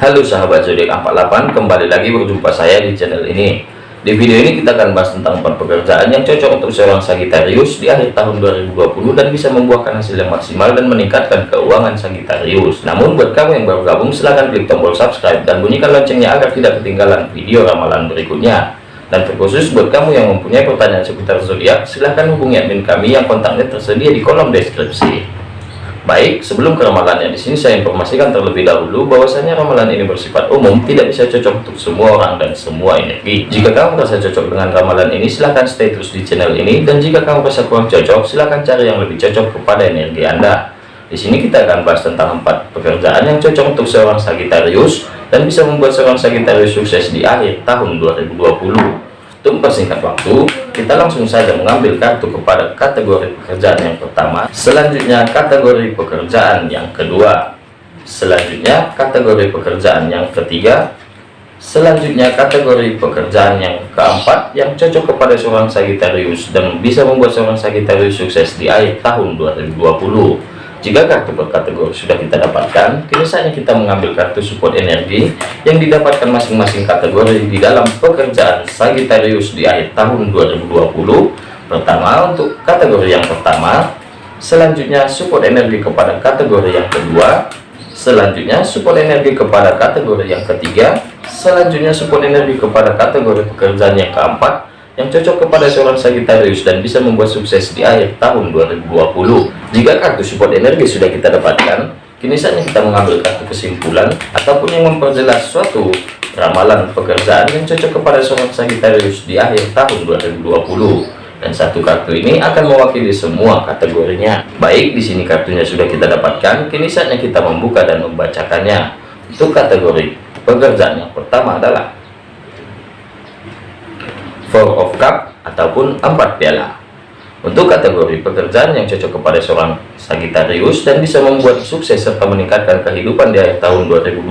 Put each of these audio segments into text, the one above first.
Halo sahabat zodiak 48 kembali lagi berjumpa saya di channel ini. Di video ini kita akan bahas tentang empat pekerjaan yang cocok untuk seorang Sagittarius di akhir tahun 2020 dan bisa membuahkan hasil yang maksimal dan meningkatkan keuangan Sagittarius. Namun buat kamu yang baru gabung silahkan klik tombol subscribe dan bunyikan loncengnya agar tidak ketinggalan video ramalan berikutnya. Dan terkhusus buat kamu yang mempunyai pertanyaan seputar zodiak silahkan hubungi admin kami yang kontaknya tersedia di kolom deskripsi Baik, sebelum ke ramalannya di sini saya informasikan terlebih dahulu bahwasanya ramalan ini bersifat umum, tidak bisa cocok untuk semua orang dan semua energi. Jika kamu merasa cocok dengan ramalan ini, silahkan stay terus di channel ini dan jika kamu merasa kurang cocok, silahkan cari yang lebih cocok kepada energi Anda. Di sini kita akan bahas tentang empat pekerjaan yang cocok untuk seorang Sagittarius dan bisa membuat seorang Sagittarius sukses di akhir tahun 2020. Untuk mempersingkat waktu, kita langsung saja mengambil kartu kepada kategori pekerjaan yang pertama, selanjutnya kategori pekerjaan yang kedua, selanjutnya kategori pekerjaan yang ketiga, selanjutnya kategori pekerjaan yang keempat yang cocok kepada seorang Sagittarius dan bisa membuat seorang Sagittarius sukses di akhir tahun 2020. Jika kartu berkategori sudah kita dapatkan, kini saatnya kita mengambil kartu support energi yang didapatkan masing-masing kategori di dalam pekerjaan Sagittarius di akhir tahun 2020. Pertama untuk kategori yang pertama, selanjutnya support energi kepada kategori yang kedua, selanjutnya support energi kepada kategori yang ketiga, selanjutnya support energi kepada kategori pekerjaan yang keempat, yang cocok kepada seorang Sagittarius dan bisa membuat sukses di akhir tahun 2020. Jika kartu support energi sudah kita dapatkan, kini saatnya kita mengambil kartu kesimpulan ataupun yang memperjelas suatu ramalan pekerjaan yang cocok kepada seorang Sagittarius di akhir tahun 2020. Dan satu kartu ini akan mewakili semua kategorinya. Baik, di sini kartunya sudah kita dapatkan, kini saatnya kita membuka dan membacakannya. Untuk kategori pekerjaan yang pertama adalah Four of Cup ataupun empat piala. Untuk kategori pekerjaan yang cocok kepada seorang Sagittarius dan bisa membuat sukses serta meningkatkan kehidupan di akhir tahun 2020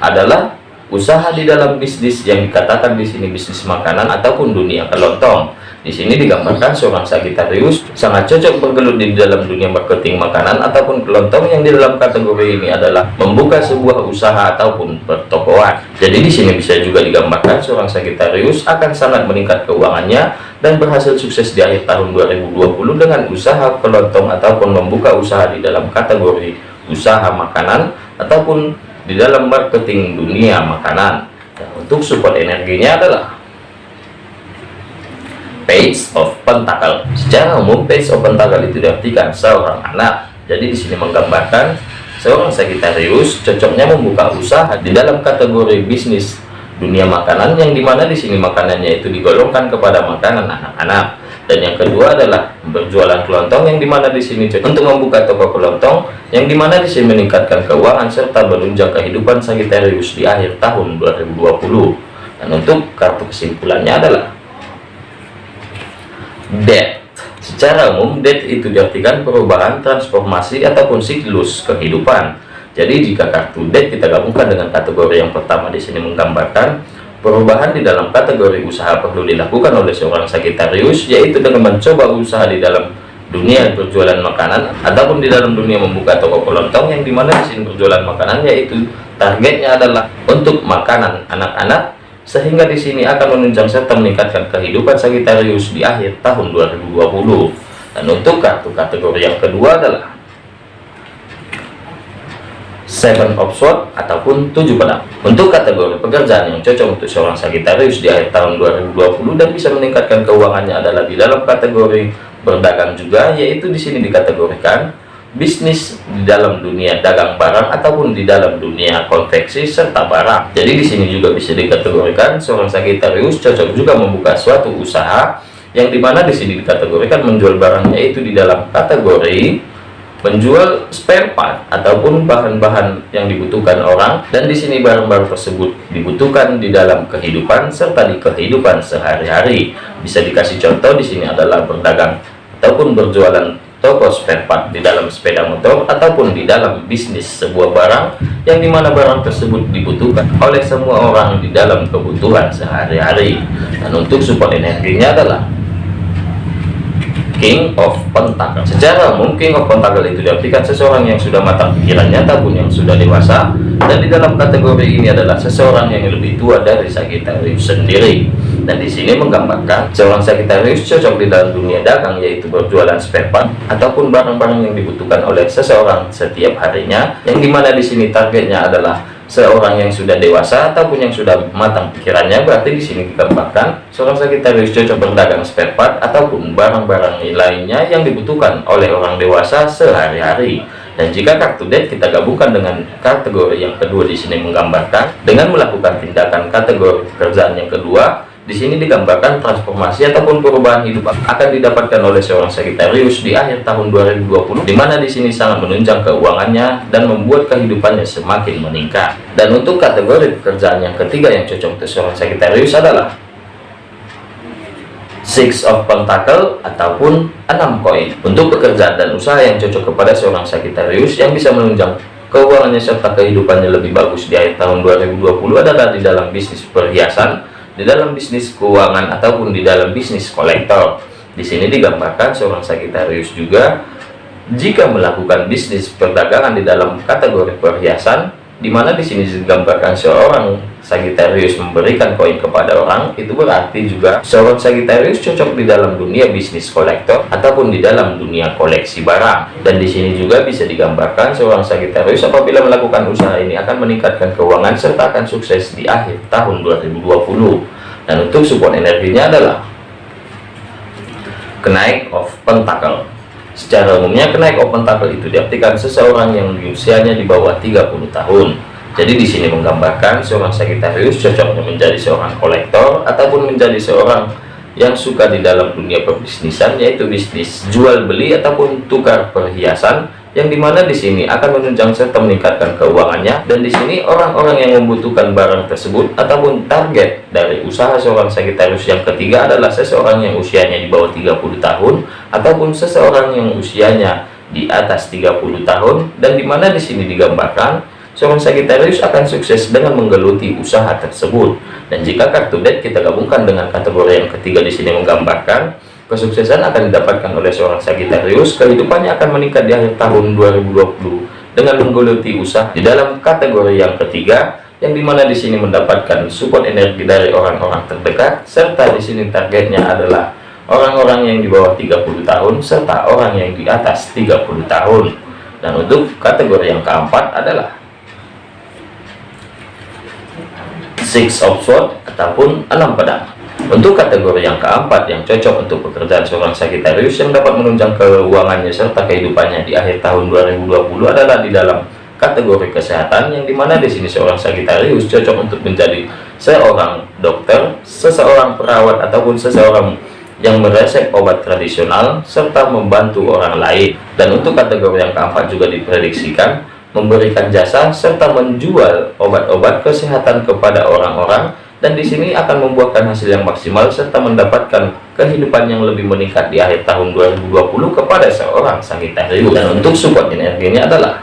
adalah usaha di dalam bisnis yang dikatakan di sini bisnis makanan ataupun dunia kelontong di sini digambarkan seorang Sagittarius sangat cocok bergelut di dalam dunia marketing makanan ataupun kelontong yang di dalam kategori ini adalah membuka sebuah usaha ataupun pertokoan. Jadi di sini bisa juga digambarkan seorang Sagittarius akan sangat meningkat keuangannya dan berhasil sukses di akhir tahun 2020 dengan usaha kelontong ataupun membuka usaha di dalam kategori usaha makanan ataupun di dalam marketing dunia makanan. Dan untuk support energinya adalah page of pentacle. Secara umum page of pentacle itu diartikan seorang anak. Jadi di sini menggambarkan seorang Sagittarius cocoknya membuka usaha di dalam kategori bisnis. Dunia makanan yang di mana di sini makanannya itu digolongkan kepada makanan anak-anak. Dan yang kedua adalah berjualan kelontong yang di mana di sini untuk membuka toko kelontong yang di mana di sini meningkatkan keuangan serta menunjang kehidupan Sagittarius di akhir tahun 2020 dan untuk kartu kesimpulannya adalah death secara umum death itu diartikan perubahan transformasi ataupun siklus kehidupan. Jadi jika kartu death kita gabungkan dengan kategori yang pertama di sini menggambarkan perubahan di dalam kategori usaha perlu dilakukan oleh seorang Sagittarius yaitu dengan mencoba usaha di dalam dunia berjualan makanan ataupun di dalam dunia membuka toko kelontong yang di mana di sini berjualan makanan yaitu targetnya adalah untuk makanan anak-anak sehingga di sini akan menunjang serta meningkatkan kehidupan Sagittarius di akhir tahun 2020 dan untuk kartu kategori yang kedua adalah Seven of Swords ataupun tujuh pedang. Untuk kategori pekerjaan yang cocok untuk seorang Sagittarius di akhir tahun 2020 dan bisa meningkatkan keuangannya adalah di dalam kategori berdagang juga yaitu di sini dikategorikan bisnis di dalam dunia dagang barang ataupun di dalam dunia konveksi serta barang. Jadi di sini juga bisa dikategorikan seorang Sagittarius cocok juga membuka suatu usaha yang di mana di sini dikategorikan menjual barangnya itu di dalam kategori menjual spare part ataupun bahan-bahan yang dibutuhkan orang dan di sini barang-barang tersebut dibutuhkan di dalam kehidupan serta di kehidupan sehari-hari. Bisa dikasih contoh di sini adalah berdagang ataupun berjualan toko spare part di dalam sepeda motor ataupun di dalam bisnis sebuah barang yang di mana barang tersebut dibutuhkan oleh semua orang di dalam kebutuhan sehari-hari. Dan untuk support energinya adalah King of Pentacle. Secara umum King of Pentacle itu diartikan seseorang yang sudah matang pikirannya ataupun yang sudah dewasa. Dan di dalam kategori ini adalah seseorang yang lebih tua dari Sagittarius sendiri dan di sini menggambarkan seorang Sagittarius cocok di dalam dunia dagang yaitu berjualan spare part ataupun barang-barang yang dibutuhkan oleh seseorang setiap harinya yang di mana di sini targetnya adalah seorang yang sudah dewasa ataupun yang sudah matang pikirannya. Berarti di sini digambarkan seorang Sagittarius cocok berdagang spare part ataupun barang-barang lainnya yang dibutuhkan oleh orang dewasa sehari-hari. Dan jika kartu debt kita gabungkan dengan kategori yang kedua di sini menggambarkan dengan melakukan tindakan kategori pekerjaan yang kedua di sini digambarkan transformasi ataupun perubahan hidup akan didapatkan oleh seorang Sagittarius di akhir tahun 2020 di mana di sini sangat menunjang keuangannya dan membuat kehidupannya semakin meningkat. Dan untuk kategori pekerjaan yang ketiga yang cocok untuk seorang Sagittarius adalah Six of Pentacle ataupun enam koin. Untuk pekerjaan dan usaha yang cocok kepada seorang Sagittarius yang bisa menunjang keuangannya serta kehidupannya lebih bagus di akhir tahun 2020 adalah di dalam bisnis perhiasan di dalam bisnis keuangan ataupun di dalam bisnis kolektor. Di sini digambarkan seorang Sagittarius juga jika melakukan bisnis perdagangan di dalam kategori perhiasan, di mana di sini digambarkan seorang Sagittarius memberikan koin kepada orang, itu berarti juga seorang Sagittarius cocok di dalam dunia bisnis kolektor ataupun di dalam dunia koleksi barang. Dan di sini juga bisa digambarkan seorang Sagittarius apabila melakukan usaha ini akan meningkatkan keuangan serta akan sukses di akhir tahun 2020 dan untuk support energinya adalah kenaik of pentacle secara umumnya kenaik of pentacle itu diartikan seseorang yang usianya di bawah 30 tahun. Jadi di sini menggambarkan seorang Sagittarius cocoknya menjadi seorang kolektor ataupun menjadi seorang yang suka di dalam dunia perbisnisan yaitu bisnis jual beli ataupun tukar perhiasan yang di mana di sini akan menunjang serta meningkatkan keuangannya dan di sini orang-orang yang membutuhkan barang tersebut ataupun target dari usaha seorang Sagittarius yang ketiga adalah seseorang yang usianya di bawah 30 tahun ataupun seseorang yang usianya di atas 30 tahun dan di mana di sini digambarkan seorang Sagittarius akan sukses dengan menggeluti usaha tersebut. Dan jika kartu debt kita gabungkan dengan kategori yang ketiga di sini menggambarkan Kesuksesan akan didapatkan oleh seorang Sagittarius, kehidupannya akan meningkat di akhir tahun 2020 dengan menggeluti usaha di dalam kategori yang ketiga, yang di mana di sini mendapatkan support energi dari orang-orang terdekat, serta di sini targetnya adalah orang-orang yang di bawah 30 tahun serta orang yang di atas 30 tahun. Dan untuk kategori yang keempat adalah Six of Swords ataupun enam pedang. Untuk kategori yang keempat yang cocok untuk pekerjaan seorang Sagittarius yang dapat menunjang keuangannya serta kehidupannya di akhir tahun 2020 adalah di dalam kategori kesehatan yang di mana di sini seorang Sagittarius cocok untuk menjadi seorang dokter, seseorang perawat ataupun seseorang yang meresep obat tradisional serta membantu orang lain. Dan untuk kategori yang keempat juga diprediksikan memberikan jasa serta menjual obat-obat kesehatan kepada orang-orang dan di sini akan membuahkan hasil yang maksimal serta mendapatkan kehidupan yang lebih meningkat di akhir tahun 2020 kepada seorang Sagittarius dan untuk support energinya adalah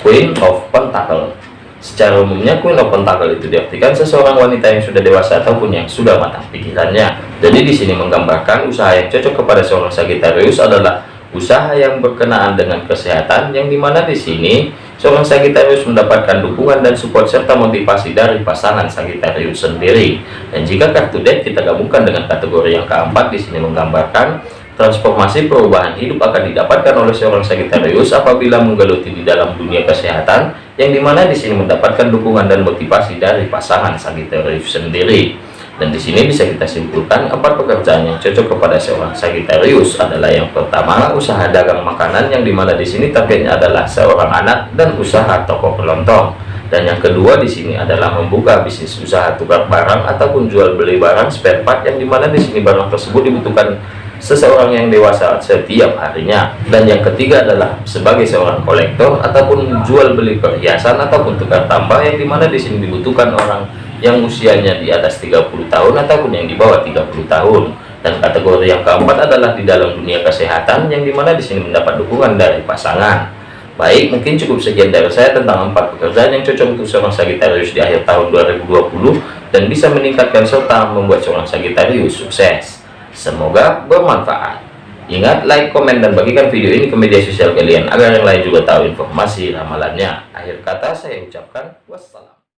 Queen of Pentacle. Secara umumnya Queen of Pentacle itu diartikan seseorang wanita yang sudah dewasa ataupun yang sudah matang pikirannya. Jadi di sini menggambarkan usaha yang cocok kepada seorang Sagittarius adalah usaha yang berkenaan dengan kesehatan yang di mana di sini Seorang Sagittarius mendapatkan dukungan dan support serta motivasi dari pasangan Sagittarius sendiri. Dan jika kartu deck kita gabungkan dengan kategori yang keempat di sini menggambarkan transformasi perubahan hidup akan didapatkan oleh seorang Sagittarius apabila menggeluti di dalam dunia kesehatan yang di mana di sini mendapatkan dukungan dan motivasi dari pasangan Sagittarius sendiri. Dan di sini bisa kita simpulkan empat pekerjaan yang cocok kepada seorang Sagittarius adalah yang pertama usaha dagang makanan yang di mana di sini targetnya adalah seorang anak dan usaha toko kelontong. Dan yang kedua di sini adalah membuka bisnis usaha tukar barang ataupun jual beli barang spare part yang di mana di sini barang tersebut dibutuhkan seseorang yang dewasa setiap harinya dan yang ketiga adalah sebagai seorang kolektor ataupun jual beli perhiasan ataupun tukar tambah yang di mana di sini dibutuhkan orang yang usianya di atas 30 tahun ataupun yang di bawah 30 tahun. Dan kategori yang keempat adalah di dalam dunia kesehatan yang di mana di sini mendapat dukungan dari pasangan. Baik mungkin cukup sekian dari saya tentang empat pekerjaan yang cocok untuk seorang Sagittarius di akhir tahun 2020 dan bisa meningkatkan serta membuat seorang Sagittarius sukses. Semoga bermanfaat. Ingat like komen dan bagikan video ini ke media sosial kalian agar yang lain juga tahu informasi ramalannya. Akhir kata saya ucapkan wassalam